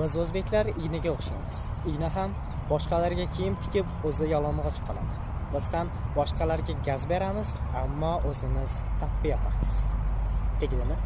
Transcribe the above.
biz o'zbeklar ignaga o'xshaymiz. Igna ham boshqalarga kiyim tikib o'zi yalang'och qoladi. Biz ham boshqalarga gaz beramiz ammo o'zimiz tappi yopamiz tegdimi